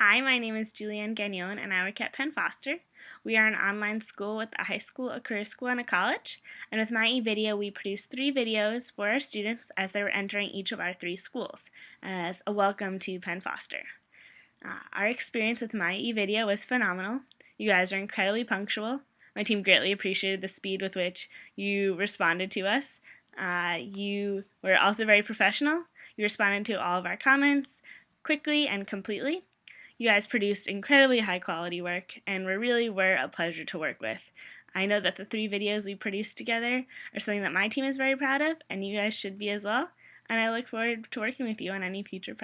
Hi, my name is Julianne Gagnon and I work at Penn Foster. We are an online school with a high school, a career school, and a college. And with My eVideo, we produce three videos for our students as they were entering each of our three schools as a welcome to Penn Foster. Uh, our experience with My eVideo was phenomenal. You guys are incredibly punctual. My team greatly appreciated the speed with which you responded to us. Uh, you were also very professional. You responded to all of our comments quickly and completely. You guys produced incredibly high quality work and were really were a pleasure to work with. I know that the three videos we produced together are something that my team is very proud of, and you guys should be as well. And I look forward to working with you on any future projects.